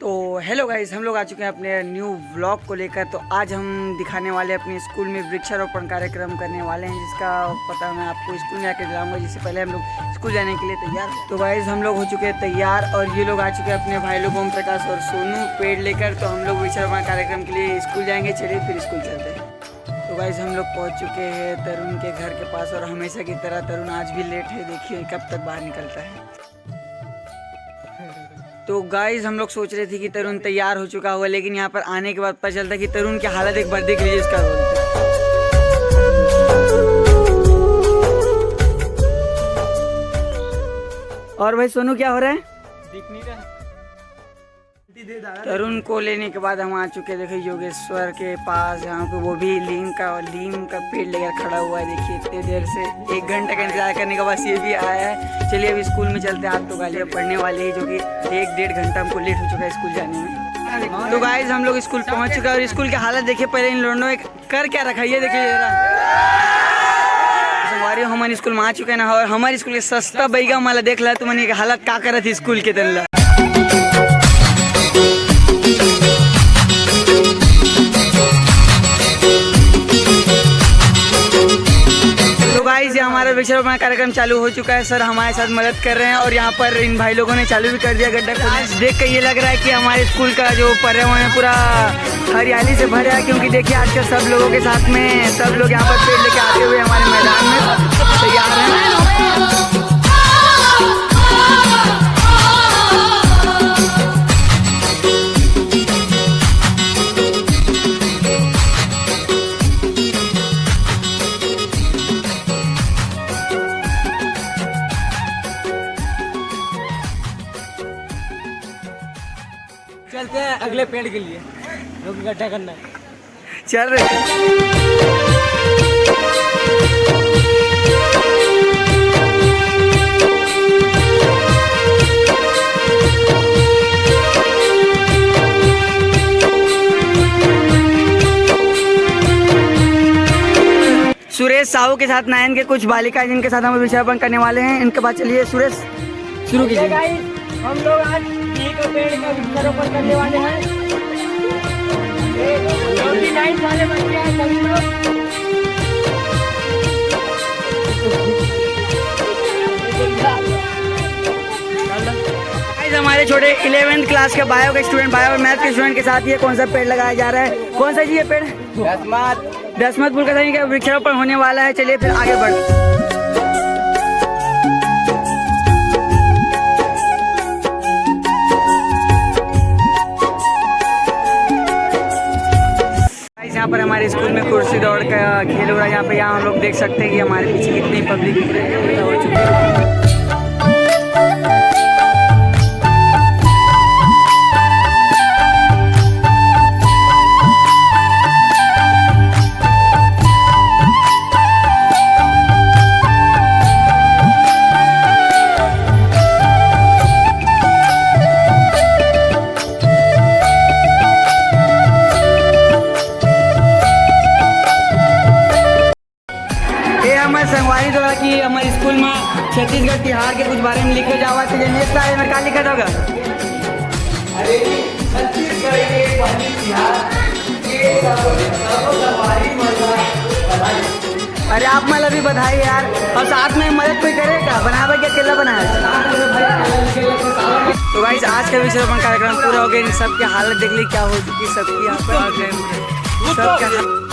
तो hello guys हम लोग आ चुके हैं अपने न्यू व्लॉग को लेकर। तो आज हम दिखाने वाले अपने स्कूल में वृक्षारोपण कार्यक्रम करने वाले हैं, जिसका पता मैं आपको स्कूल में आकर दिलाऊँगा। जिससे पहले हम लोग स्कूल जाने के लिए तैयार तो गाइस हम लोग हो चुके हैं तैयार और ये लोग आ चुके हैं अपने भाई लोग ओम प्रकाश और सोनू पेड़ लेकर। तो हम लोग वृक्षारोपण कार्यक्रम के लिए स्कूल जाएँगे, चलिए फिर स्कूल चलते हैं। तो गाइज़ हम लोग पहुँच चुके हैं तरुण के घर के पास और हमेशा की तरह तरुण आज भी लेट है। देखिए कब तक बाहर निकलता है। तो गाइज़ हम लोग सोच रहे थे कि तरुण तैयार हो चुका हुआ लेकिन यहाँ पर आने के बाद पता चलता कि तरुण की हालत एक बार देख लीजिए इसका और भाई, सोनू, क्या हो रहा है? दिख नहीं रहा। तरुण को लेने के बाद हम आ चुके देखिए योगेश्वर के पास यहाँ पे वो भी लीम का और लीम का पेड़ लेकर खड़ा हुआ है देखिए इतने देर से एक घंटे का इंतज़ार करने के बाद ये भी आया है। चलिए अभी स्कूल में चलते हैं आप तो गालियाँ पढ़ने वाले हैं जो कि एक डेढ़ घंटा हमको लेट हो चुका है स्कूल जाने में। तो गाइज़ हम लोग स्कूल पहुँच चुके हैं और स्कूल की हालत देखिए पहले इन लोगों ने कर क्या रखा है ये देखिए जरा। हमारे हमारे स्कूल में आ चुके हैं ना और हमारे स्कूल के सस्ता बैगा माला देख ला तो मैंने हालत का करत स्कूल के तनला तो ये हमारा वृक्षारोपण कार्यक्रम चालू हो चुका है सर, हमारे साथ मदद कर रहे हैं और यहाँ पर इन भाई लोगों ने चालू भी कर दिया गड्ढा। आज देख कर ये लग रहा है कि हमारे स्कूल का जो पर्यावरण है पूरा हरियाली से भरा है, क्योंकि देखिए आजकल सब लोगों के साथ में सब लोग यहाँ पर पेड़ लेके आते हुए हमारे मैदान में तैयार हैं चलते हैं अगले पेड़ के लिए। जो कि गड्ढा करना है। चल रहे सुरेश साहू के साथ नायन के कुछ बालिका जिनके साथ हम वृक्षारोपण करने वाले हैं। इनके बाद चलिए सुरेश शुरू कीजिए। हम लोग आज एक पेड़ का वृक्षारोपण करने वाले हैं। ट्वेंटी नाइन वाले बच्चे हैं सभी लोग। हमारे छोटे इलेवेंथ क्लास के बायो के स्टूडेंट बायो और मैथ के स्टूडेंट के साथ ये कौन सा पेड़ लगाया जा रहा है? कौन सा जी ये पेड़? दसमत पुल का सही का वृक्षारोपण होने वाला है। चलिए फिर आगे बढ़ हमारे स्कूल में कुर्सी दौड़ का खेल हो रहा है। यहाँ पे यहाँ हम लोग देख सकते हैं कि हमारे पीछे कितनी पब्लिक हो चुकी है। ये हमारे संगवारी द्वारा कि हमारे स्कूल में छत्तीसगढ़ तिहार के कुछ बारे में लिखे जावा तो जनिए सारे में का लिखा होगा? अरे अरे आप मतलब भी बधाई यार और साथ में मदद कोई करेगा बनावे के अकेला बनाया तो भाई आज का विषय कार्यक्रम पूरा हो गया इन सबकी हालत देख ली क्या हो चुकी सबकी यहाँ पर सबका